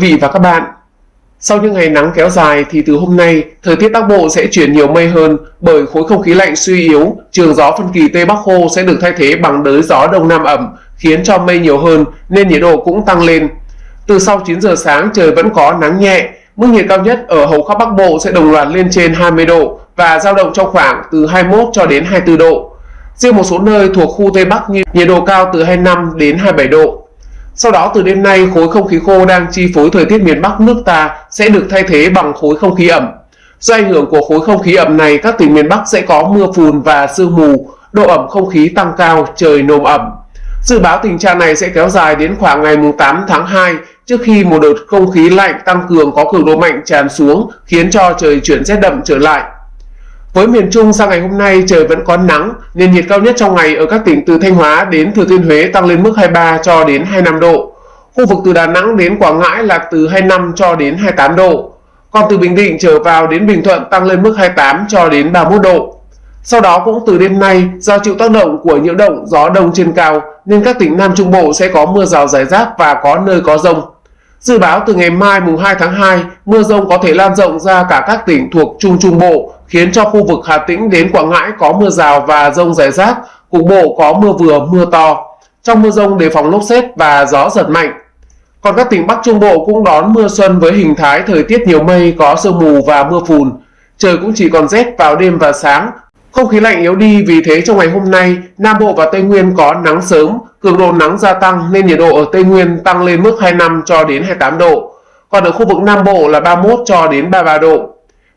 vị và các bạn. Sau những ngày nắng kéo dài thì từ hôm nay, thời tiết Bắc Bộ sẽ chuyển nhiều mây hơn bởi khối không khí lạnh suy yếu, trường gió phân kỳ Tây Bắc khô sẽ được thay thế bằng đới gió Đông Nam ẩm, khiến cho mây nhiều hơn nên nhiệt độ cũng tăng lên. Từ sau 9 giờ sáng trời vẫn có nắng nhẹ, mức nhiệt cao nhất ở hầu khắp Bắc Bộ sẽ đồng loạt lên trên 20 độ và dao động trong khoảng từ 21 cho đến 24 độ. Riêng một số nơi thuộc khu Tây Bắc như nhiệt độ cao từ 25 đến 27 độ. Sau đó từ đêm nay khối không khí khô đang chi phối thời tiết miền Bắc nước ta sẽ được thay thế bằng khối không khí ẩm. Do ảnh hưởng của khối không khí ẩm này, các tỉnh miền Bắc sẽ có mưa phùn và sương mù, độ ẩm không khí tăng cao, trời nồm ẩm. Dự báo tình trạng này sẽ kéo dài đến khoảng ngày 8 tháng 2 trước khi một đợt không khí lạnh tăng cường có cường độ mạnh tràn xuống khiến cho trời chuyển rét đậm trở lại. Với miền Trung sang ngày hôm nay trời vẫn có nắng nền nhiệt cao nhất trong ngày ở các tỉnh từ Thanh Hóa đến Thừa Thiên Huế tăng lên mức 23 cho đến 25 độ. Khu vực từ Đà Nẵng đến Quảng Ngãi là từ 25 cho đến 28 độ. Còn từ Bình Định trở vào đến Bình Thuận tăng lên mức 28 cho đến 31 độ. Sau đó cũng từ đêm nay, do chịu tác động của nhiễu động gió đông trên cao nên các tỉnh Nam Trung Bộ sẽ có mưa rào rải rác và có nơi có rông. Dự báo từ ngày mai mùng 2 tháng 2, mưa rông có thể lan rộng ra cả các tỉnh thuộc Trung Trung Bộ, khiến cho khu vực Hà Tĩnh đến Quảng Ngãi có mưa rào và rông rải rác, cục bộ có mưa vừa mưa to. Trong mưa rông đề phòng lốc xét và gió giật mạnh. Còn các tỉnh Bắc Trung Bộ cũng đón mưa xuân với hình thái thời tiết nhiều mây có sương mù và mưa phùn. Trời cũng chỉ còn rét vào đêm và sáng, không khí lạnh yếu đi vì thế trong ngày hôm nay, Nam Bộ và Tây Nguyên có nắng sớm, cường độ nắng gia tăng nên nhiệt độ ở Tây Nguyên tăng lên mức 25 cho đến 28 độ. Còn ở khu vực Nam Bộ là 31 cho đến 33 độ.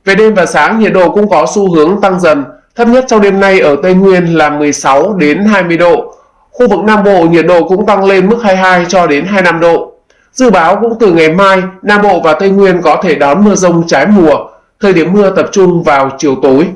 Về đêm và sáng nhiệt độ cũng có xu hướng tăng dần, thấp nhất trong đêm nay ở Tây Nguyên là 16 đến 20 độ. Khu vực Nam Bộ nhiệt độ cũng tăng lên mức 22 cho đến 25 độ. Dự báo cũng từ ngày mai, Nam Bộ và Tây Nguyên có thể đón mưa rông trái mùa, thời điểm mưa tập trung vào chiều tối.